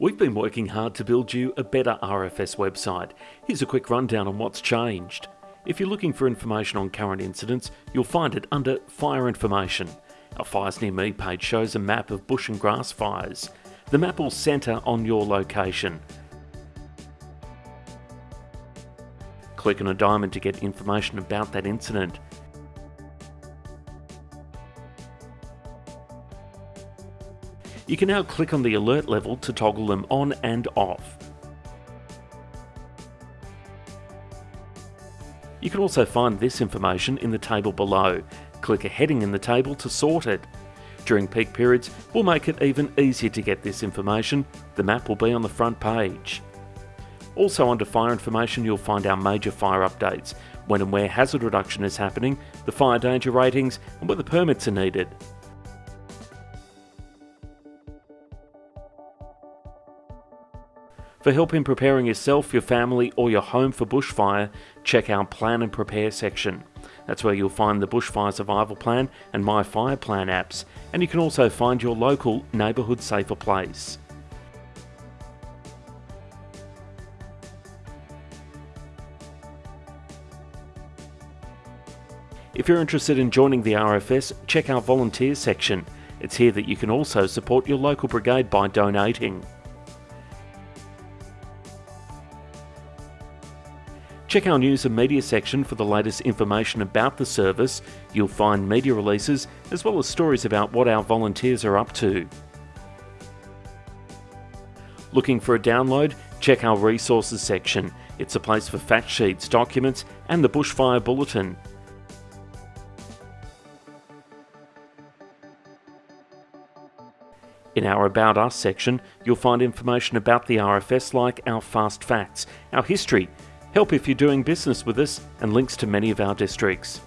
We've been working hard to build you a better RFS website. Here's a quick rundown on what's changed. If you're looking for information on current incidents, you'll find it under Fire Information. Our Fires Near Me page shows a map of bush and grass fires. The map will centre on your location. Click on a diamond to get information about that incident. You can now click on the alert level to toggle them on and off. You can also find this information in the table below. Click a heading in the table to sort it. During peak periods, we'll make it even easier to get this information. The map will be on the front page. Also under fire information you'll find our major fire updates, when and where hazard reduction is happening, the fire danger ratings and whether permits are needed. For help in preparing yourself, your family or your home for bushfire, check our Plan and Prepare section. That's where you'll find the Bushfire Survival Plan and My Fire Plan apps, and you can also find your local neighbourhood safer place. If you're interested in joining the RFS, check our volunteers section. It's here that you can also support your local brigade by donating. Check our news and media section for the latest information about the service. You'll find media releases as well as stories about what our volunteers are up to. Looking for a download? Check our resources section. It's a place for fact sheets, documents and the Bushfire Bulletin. In our About Us section, you'll find information about the RFS like our fast facts, our history, help if you're doing business with us, and links to many of our districts.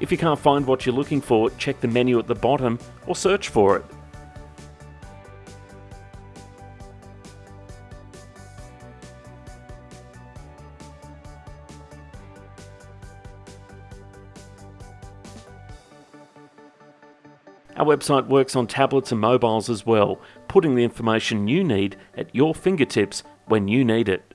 If you can't find what you're looking for, check the menu at the bottom or search for it. Our website works on tablets and mobiles as well, putting the information you need at your fingertips when you need it.